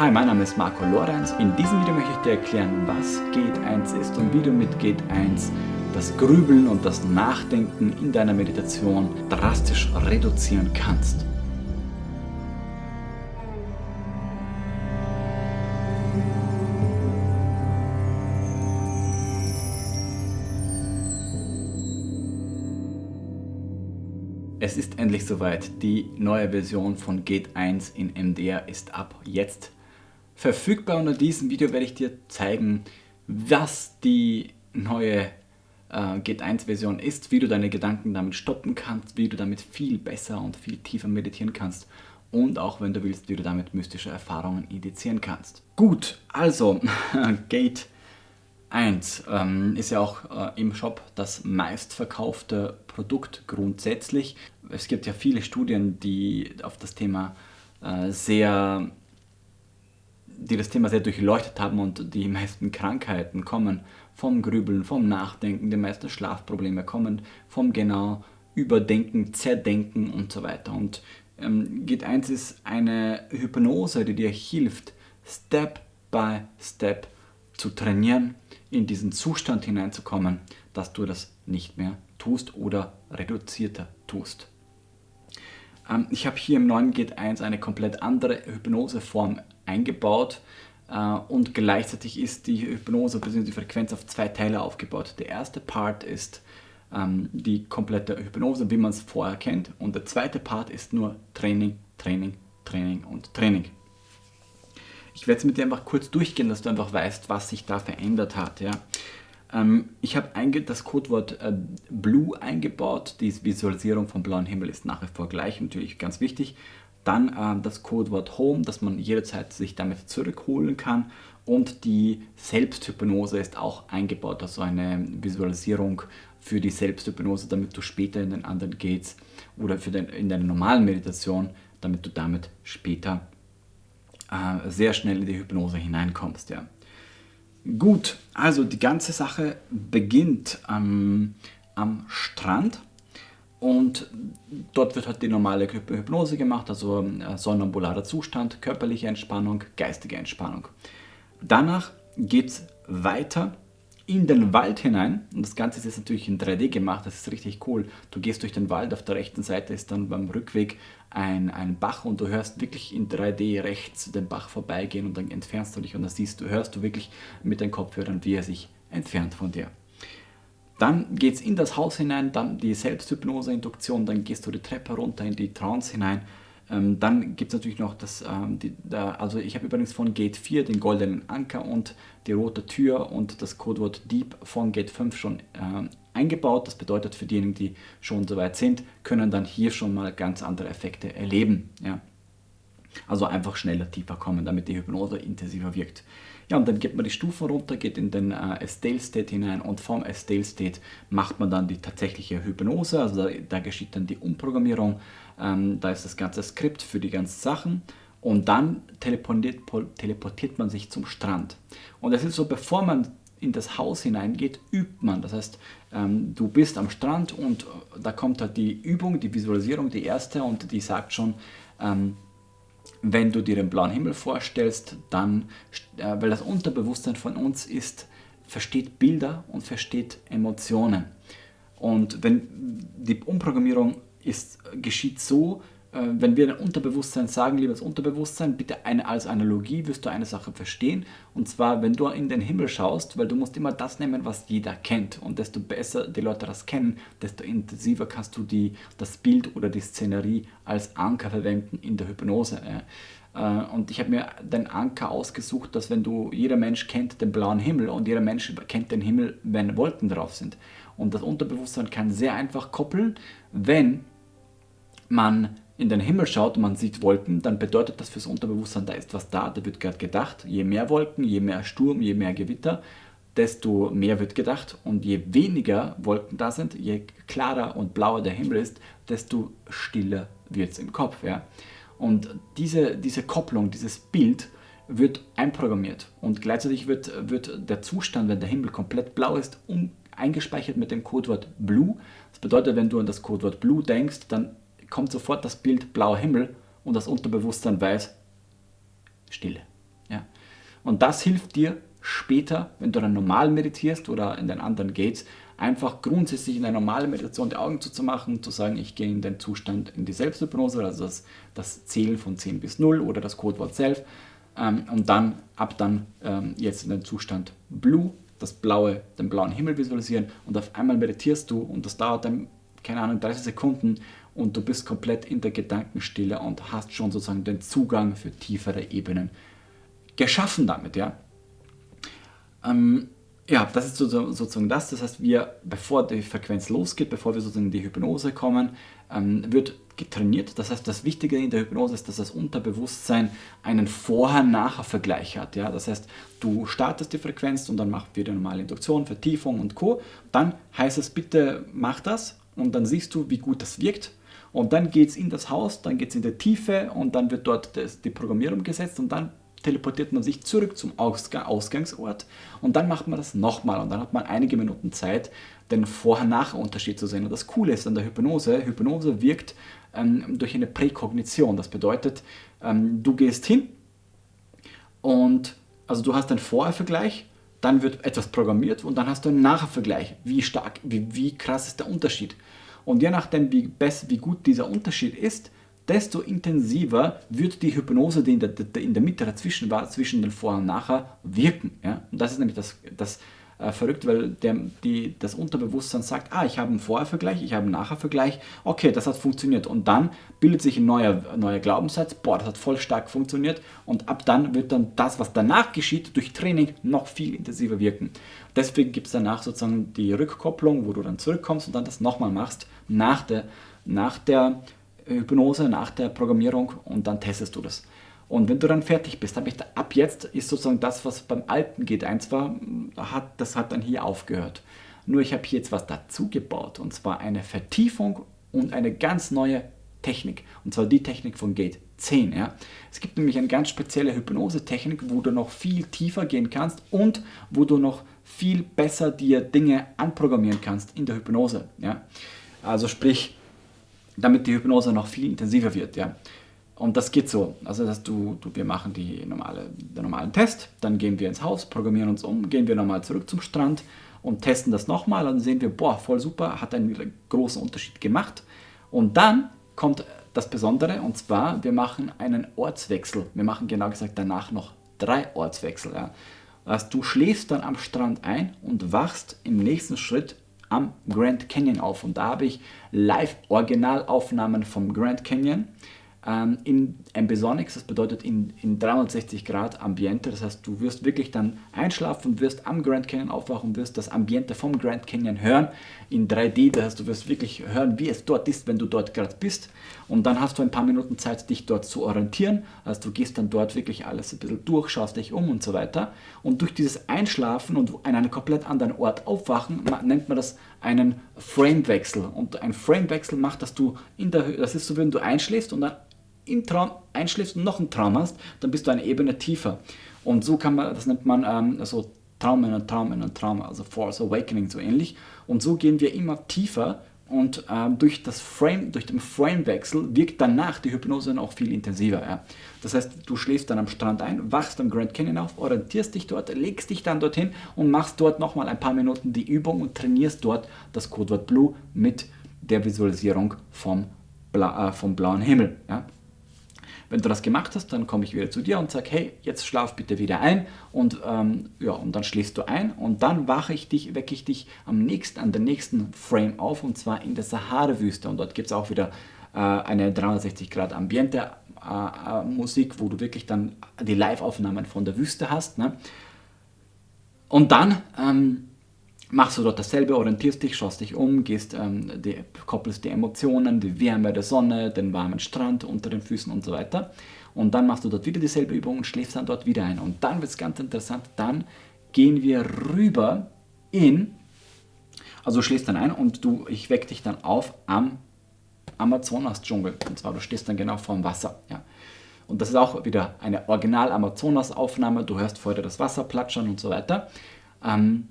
Hi, mein Name ist Marco Lorenz. In diesem Video möchte ich dir erklären, was Gate 1 ist und wie du mit Gate 1 das Grübeln und das Nachdenken in deiner Meditation drastisch reduzieren kannst. Es ist endlich soweit. Die neue Version von Gate 1 in MDR ist ab jetzt verfügbar. Unter diesem Video werde ich dir zeigen, was die neue äh, Gate 1 Version ist, wie du deine Gedanken damit stoppen kannst, wie du damit viel besser und viel tiefer meditieren kannst und auch, wenn du willst, wie du damit mystische Erfahrungen indizieren kannst. Gut, also Gate 1 ähm, ist ja auch äh, im Shop das meistverkaufte Produkt grundsätzlich. Es gibt ja viele Studien, die auf das Thema äh, sehr die das Thema sehr durchleuchtet haben und die meisten Krankheiten kommen vom Grübeln, vom Nachdenken, die meisten Schlafprobleme kommen vom genau Überdenken, Zerdenken und so weiter. Und ähm, Git 1 ist eine Hypnose, die dir hilft, Step by Step zu trainieren, in diesen Zustand hineinzukommen, dass du das nicht mehr tust oder reduzierter tust. Ähm, ich habe hier im neuen Git 1 eine komplett andere Hypnoseform eingebaut äh, und gleichzeitig ist die Hypnose bzw. die Frequenz auf zwei Teile aufgebaut. Der erste Part ist ähm, die komplette Hypnose, wie man es vorher kennt und der zweite Part ist nur Training, Training, Training und Training. Ich werde es mit dir einfach kurz durchgehen, dass du einfach weißt, was sich da verändert hat. Ja. Ähm, ich habe das Codewort äh, Blue eingebaut. Die Visualisierung vom blauen Himmel ist nach wie vor gleich, natürlich ganz wichtig. Dann äh, das Codewort Home, dass man jederzeit sich damit zurückholen kann. Und die Selbsthypnose ist auch eingebaut, also eine Visualisierung für die Selbsthypnose, damit du später in den anderen Gates oder für den, in deiner normalen Meditation, damit du damit später äh, sehr schnell in die Hypnose hineinkommst. Ja. Gut, also die ganze Sache beginnt ähm, am Strand und dort wird halt die normale Hypnose gemacht, also äh, sonnambularer Zustand, körperliche Entspannung, geistige Entspannung. Danach geht es weiter in den Wald hinein und das Ganze ist jetzt natürlich in 3D gemacht, das ist richtig cool. Du gehst durch den Wald, auf der rechten Seite ist dann beim Rückweg ein, ein Bach und du hörst wirklich in 3D rechts den Bach vorbeigehen und dann entfernst du dich und dann siehst du, hörst du wirklich mit den Kopfhörern, wie er sich entfernt von dir. Dann geht es in das Haus hinein, dann die Selbsthypnose-Induktion, dann gehst du die Treppe runter in die Trance hinein ähm, dann gibt es natürlich noch das, ähm, die, da, also ich habe übrigens von Gate 4 den goldenen Anker und die rote Tür und das Codewort Deep von Gate 5 schon äh, eingebaut. Das bedeutet für diejenigen, die schon soweit sind, können dann hier schon mal ganz andere Effekte erleben. Ja. Also einfach schneller tiefer kommen, damit die Hypnose intensiver wirkt. Ja, und dann geht man die Stufen runter, geht in den äh, Estale State hinein und vom Estale State macht man dann die tatsächliche Hypnose, also da, da geschieht dann die Umprogrammierung, ähm, da ist das ganze Skript für die ganzen Sachen und dann teleportiert, teleportiert man sich zum Strand. Und es ist so, bevor man in das Haus hineingeht, übt man. Das heißt, ähm, du bist am Strand und äh, da kommt halt die Übung, die Visualisierung, die erste und die sagt schon, ähm, wenn du dir den blauen Himmel vorstellst, dann, äh, weil das Unterbewusstsein von uns ist, versteht Bilder und versteht Emotionen. Und wenn die Umprogrammierung ist, geschieht so, wenn wir ein Unterbewusstsein sagen, liebes Unterbewusstsein, bitte eine, als Analogie wirst du eine Sache verstehen. Und zwar, wenn du in den Himmel schaust, weil du musst immer das nehmen, was jeder kennt. Und desto besser die Leute das kennen, desto intensiver kannst du die, das Bild oder die Szenerie als Anker verwenden in der Hypnose. Äh, und ich habe mir den Anker ausgesucht, dass wenn du, jeder Mensch kennt den blauen Himmel und jeder Mensch kennt den Himmel, wenn Wolken drauf sind. Und das Unterbewusstsein kann sehr einfach koppeln, wenn man in den Himmel schaut und man sieht Wolken, dann bedeutet das fürs Unterbewusstsein, da ist was da, da wird gerade gedacht. Je mehr Wolken, je mehr Sturm, je mehr Gewitter, desto mehr wird gedacht. Und je weniger Wolken da sind, je klarer und blauer der Himmel ist, desto stiller wird es im Kopf. Ja? Und diese, diese Kopplung, dieses Bild wird einprogrammiert. Und gleichzeitig wird, wird der Zustand, wenn der Himmel komplett blau ist, um, eingespeichert mit dem Codewort Blue. Das bedeutet, wenn du an das Codewort Blue denkst, dann kommt sofort das Bild blauer Himmel und das Unterbewusstsein weiß, Stille. Und das hilft dir später, wenn du dann normal meditierst oder in den anderen Gates, einfach grundsätzlich in der normalen Meditation die Augen zuzumachen, zu sagen, ich gehe in den Zustand in die Selbsthypnose, also das, das Zählen von 10 bis 0 oder das Codewort Self ähm, und dann ab dann ähm, jetzt in den Zustand Blue, das blaue, den blauen Himmel visualisieren und auf einmal meditierst du und das dauert dann, keine Ahnung, 30 Sekunden und du bist komplett in der Gedankenstille und hast schon sozusagen den Zugang für tiefere Ebenen geschaffen damit, ja. Ähm, ja, das ist sozusagen das. Das heißt, wir, bevor die Frequenz losgeht, bevor wir sozusagen in die Hypnose kommen, ähm, wird getrainiert. Das heißt, das Wichtige in der Hypnose ist, dass das Unterbewusstsein einen Vorher-Nachher-Vergleich hat. Ja? Das heißt, du startest die Frequenz und dann macht wieder normale Induktion, Vertiefung und Co. Dann heißt es, bitte mach das und dann siehst du, wie gut das wirkt. Und dann geht es in das Haus, dann geht es in die Tiefe und dann wird dort das, die Programmierung gesetzt und dann teleportiert man sich zurück zum Ausgangsort und dann macht man das nochmal und dann hat man einige Minuten Zeit, den Vorher-Nachher-Unterschied zu sehen. Und das Coole ist an der Hypnose, Hypnose wirkt ähm, durch eine Präkognition. Das bedeutet, ähm, du gehst hin und also du hast einen Vorher-Vergleich, dann wird etwas programmiert und dann hast du einen Nachher-Vergleich. Wie stark, wie, wie krass ist der Unterschied? Und je nachdem, wie, best, wie gut dieser Unterschied ist, desto intensiver wird die Hypnose, die in der, in der Mitte dazwischen war, zwischen den Vor- und Nachher, wirken. Ja? Und das ist nämlich das, das äh, verrückt, weil der, die, das Unterbewusstsein sagt, ah, ich habe einen Vorher-Vergleich, ich habe einen Nachher-Vergleich, okay, das hat funktioniert. Und dann bildet sich ein neuer, neuer Glaubenssatz, boah, das hat voll stark funktioniert. Und ab dann wird dann das, was danach geschieht, durch Training noch viel intensiver wirken. Deswegen gibt es danach sozusagen die Rückkopplung, wo du dann zurückkommst und dann das nochmal machst, nach der, nach der Hypnose nach der Programmierung und dann testest du das. Und wenn du dann fertig bist, habe ich da, ab jetzt ist sozusagen das, was beim alten Gate 1 war, hat, das hat dann hier aufgehört. Nur ich habe hier jetzt was dazu gebaut und zwar eine Vertiefung und eine ganz neue Technik. Und zwar die Technik von Gate 10. Ja. Es gibt nämlich eine ganz spezielle Hypnose-Technik, wo du noch viel tiefer gehen kannst und wo du noch viel besser dir Dinge anprogrammieren kannst in der Hypnose. Ja. Also sprich, damit die Hypnose noch viel intensiver wird. Ja. Und das geht so. Also dass du, du, wir machen die normale, den normalen Test, dann gehen wir ins Haus, programmieren uns um, gehen wir nochmal zurück zum Strand und testen das nochmal. Dann sehen wir, boah, voll super, hat einen großen Unterschied gemacht. Und dann kommt das Besondere und zwar, wir machen einen Ortswechsel. Wir machen genau gesagt danach noch drei Ortswechsel. Ja. Also du schläfst dann am Strand ein und wachst im nächsten Schritt am Grand Canyon auf. Und da habe ich Live-Originalaufnahmen vom Grand Canyon ähm, in Ambisonics, das bedeutet in, in 360 Grad Ambiente. Das heißt, du wirst wirklich dann einschlafen, wirst am Grand Canyon aufwachen, wirst das Ambiente vom Grand Canyon hören in 3D. Das heißt, du wirst wirklich hören, wie es dort ist, wenn du dort gerade bist. Und dann hast du ein paar Minuten Zeit, dich dort zu orientieren. Also du gehst dann dort wirklich alles ein bisschen durch, schaust dich um und so weiter. Und durch dieses Einschlafen und an einem komplett anderen Ort aufwachen, nennt man das einen Framewechsel. Und ein Framewechsel macht, dass du in der das ist so, wenn du einschläfst und dann im Traum einschläfst und noch einen Traum hast, dann bist du eine Ebene tiefer. Und so kann man, das nennt man ähm, also Traum in einen Traum in einen Traum, also Force Awakening so ähnlich. Und so gehen wir immer tiefer und ähm, durch, das Frame, durch den Framewechsel wirkt danach die Hypnose noch viel intensiver. Ja. Das heißt, du schläfst dann am Strand ein, wachst am Grand Canyon auf, orientierst dich dort, legst dich dann dorthin und machst dort nochmal ein paar Minuten die Übung und trainierst dort das Codewort Blue mit der Visualisierung vom, Bla äh, vom blauen Himmel. Ja. Wenn du das gemacht hast, dann komme ich wieder zu dir und sage, hey, jetzt schlaf bitte wieder ein und, ähm, ja, und dann schläfst du ein und dann wache ich dich, wecke ich dich am nächsten, an der nächsten Frame auf und zwar in der Sahara-Wüste und dort gibt es auch wieder äh, eine 360 Grad Ambiente äh, äh, Musik, wo du wirklich dann die Live-Aufnahmen von der Wüste hast. Ne? Und dann ähm, machst du dort dasselbe, orientierst dich, schaust dich um, gehst, ähm, die, koppelst die Emotionen, die Wärme der Sonne, den warmen Strand unter den Füßen und so weiter. Und dann machst du dort wieder dieselbe Übung und schläfst dann dort wieder ein. Und dann wird es ganz interessant, dann gehen wir rüber in, also du schläfst dann ein und du, ich wecke dich dann auf am Amazonas-Dschungel. Und zwar, du stehst dann genau vor dem Wasser. Ja. Und das ist auch wieder eine Original-Amazonas-Aufnahme. Du hörst vorher das Wasser platschern und so weiter. Ähm,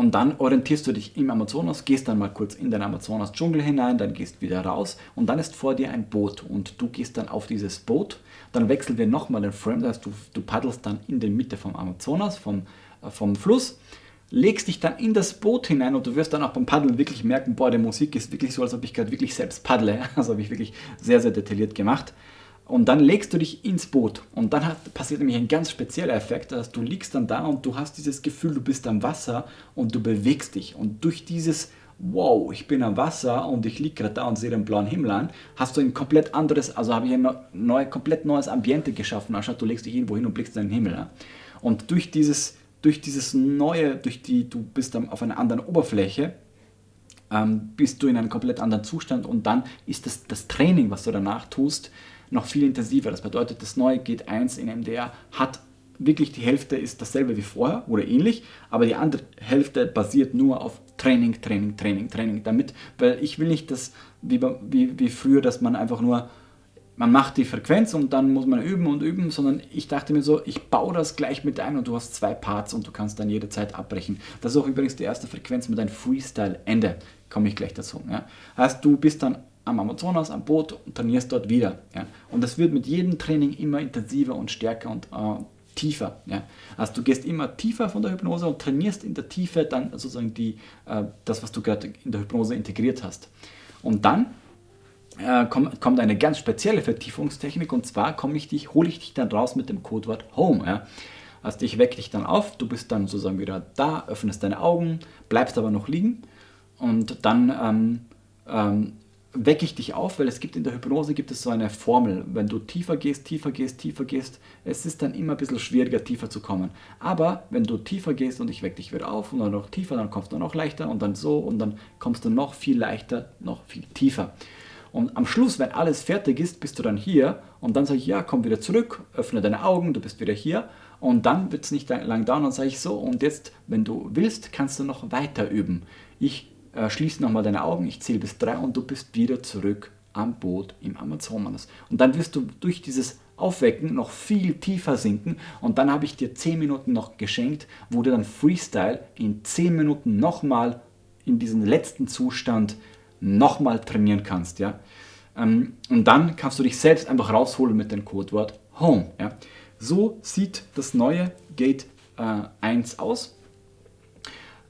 Und dann orientierst du dich im Amazonas, gehst dann mal kurz in den Amazonas-Dschungel hinein, dann gehst wieder raus und dann ist vor dir ein Boot und du gehst dann auf dieses Boot. Dann wechseln wir nochmal den Frame, das heißt du, du paddelst dann in der Mitte vom Amazonas, vom, äh, vom Fluss, legst dich dann in das Boot hinein und du wirst dann auch beim Paddeln wirklich merken, boah, die Musik ist wirklich so, als ob ich gerade wirklich selbst paddle. Also habe ich wirklich sehr, sehr detailliert gemacht. Und dann legst du dich ins Boot und dann hat, passiert nämlich ein ganz spezieller Effekt, dass du liegst dann da und du hast dieses Gefühl, du bist am Wasser und du bewegst dich. Und durch dieses wow, ich bin am Wasser und ich liege gerade da und sehe den blauen Himmel an, hast du ein komplett anderes, also habe ich ein neu, komplett neues Ambiente geschaffen, anstatt du legst dich irgendwo hin und blickst in den Himmel an. Und durch dieses, durch dieses neue, durch die, du bist auf einer anderen Oberfläche, ähm, bist du in einem komplett anderen Zustand und dann ist das, das Training, was du danach tust, noch viel intensiver. Das bedeutet, das neue Gate 1 in MDR hat wirklich die Hälfte ist dasselbe wie vorher oder ähnlich, aber die andere Hälfte basiert nur auf Training, Training, Training, Training. Damit, weil ich will nicht, dass wie, wie, wie früher, dass man einfach nur man macht die Frequenz und dann muss man üben und üben, sondern ich dachte mir so, ich baue das gleich mit ein und du hast zwei Parts und du kannst dann jederzeit abbrechen. Das ist auch übrigens die erste Frequenz mit einem Freestyle-Ende, komme ich gleich dazu. Ja. Heißt, du bist dann am Amazonas, am Boot und trainierst dort wieder. Ja. Und das wird mit jedem Training immer intensiver und stärker und äh, tiefer. Ja. Also du gehst immer tiefer von der Hypnose und trainierst in der Tiefe dann sozusagen die, äh, das, was du gerade in der Hypnose integriert hast. Und dann äh, kommt, kommt, eine ganz spezielle Vertiefungstechnik und zwar komme ich dich, hole ich dich dann raus mit dem Codewort Home. Ja. Also ich wecke dich dann auf, du bist dann sozusagen wieder da, öffnest deine Augen, bleibst aber noch liegen und dann ähm, ähm, wecke ich dich auf, weil es gibt in der Hypnose gibt es so eine Formel. Wenn du tiefer gehst, tiefer gehst, tiefer gehst, es ist dann immer ein bisschen schwieriger, tiefer zu kommen. Aber wenn du tiefer gehst und ich wecke dich wieder auf und dann noch tiefer, dann kommst du noch leichter und dann so und dann kommst du noch viel leichter, noch viel tiefer. Und am Schluss, wenn alles fertig ist, bist du dann hier und dann sage ich, ja, komm wieder zurück, öffne deine Augen, du bist wieder hier und dann wird es nicht lang dauern und sage ich so und jetzt, wenn du willst, kannst du noch weiter üben. Ich äh, schließ nochmal deine Augen, ich zähle bis drei und du bist wieder zurück am Boot im Amazonas. Und dann wirst du durch dieses Aufwecken noch viel tiefer sinken und dann habe ich dir 10 Minuten noch geschenkt, wo du dann Freestyle in 10 Minuten nochmal in diesen letzten Zustand nochmal trainieren kannst. Ja? Ähm, und dann kannst du dich selbst einfach rausholen mit dem Codewort Home. Ja? So sieht das neue Gate äh, 1 aus.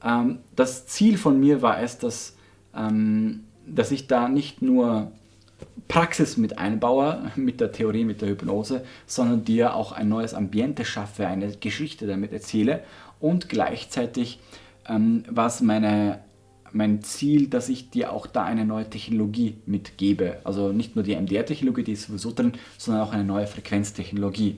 Ähm, das Ziel von mir war es, dass, ähm, dass ich da nicht nur Praxis mit einbaue, mit der Theorie, mit der Hypnose, sondern dir auch ein neues Ambiente schaffe, eine Geschichte damit erzähle und gleichzeitig ähm, was meine mein Ziel, dass ich dir auch da eine neue Technologie mitgebe. Also nicht nur die MDR-Technologie, die ist sowieso drin, sondern auch eine neue Frequenztechnologie.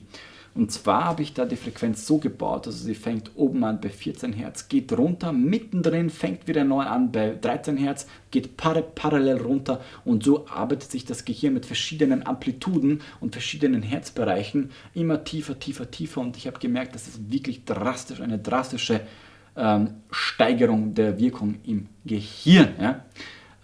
Und zwar habe ich da die Frequenz so gebaut, also sie fängt oben an bei 14 Hertz, geht runter, mittendrin fängt wieder neu an bei 13 Hertz, geht par parallel runter und so arbeitet sich das Gehirn mit verschiedenen Amplituden und verschiedenen Herzbereichen immer tiefer, tiefer, tiefer und ich habe gemerkt, das ist wirklich drastisch, eine drastische ähm, Steigerung der Wirkung im Gehirn. Ja?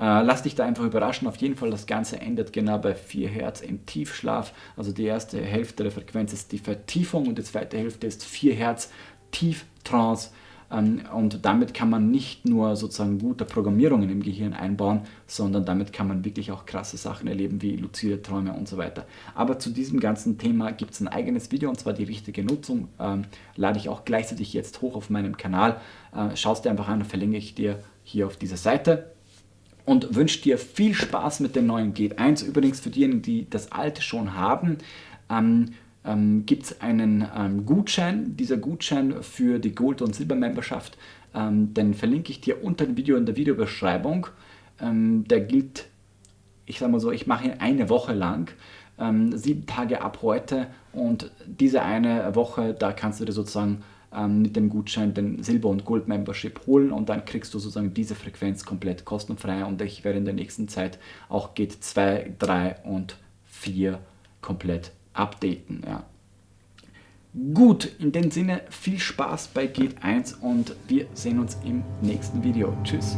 Äh, lass dich da einfach überraschen. Auf jeden Fall, das Ganze endet genau bei 4 Hertz im Tiefschlaf. Also die erste Hälfte der Frequenz ist die Vertiefung und die zweite Hälfte ist 4 Hertz Tieftrance. Ähm, und damit kann man nicht nur sozusagen gute Programmierungen im Gehirn einbauen, sondern damit kann man wirklich auch krasse Sachen erleben wie luzide Träume und so weiter. Aber zu diesem ganzen Thema gibt es ein eigenes Video und zwar die richtige Nutzung. Ähm, lade ich auch gleichzeitig jetzt hoch auf meinem Kanal. Äh, Schau es dir einfach an, verlinke ich dir hier auf dieser Seite und wünsche dir viel Spaß mit dem neuen Gate 1. Übrigens für diejenigen, die das alte schon haben, ähm, ähm, gibt es einen ähm, Gutschein. Dieser Gutschein für die Gold- und Silber-Memberschaft, ähm, den verlinke ich dir unter dem Video in der Videobeschreibung. Ähm, der gilt, ich sage mal so, ich mache ihn eine Woche lang, ähm, sieben Tage ab heute und diese eine Woche, da kannst du dir sozusagen ähm, mit dem Gutschein den Silber- und Gold-Membership holen und dann kriegst du sozusagen diese Frequenz komplett kostenfrei und ich werde in der nächsten Zeit auch Gate 2, 3 und 4 komplett updaten. Ja. Gut, in dem Sinne viel Spaß bei Gate 1 und wir sehen uns im nächsten Video. Tschüss.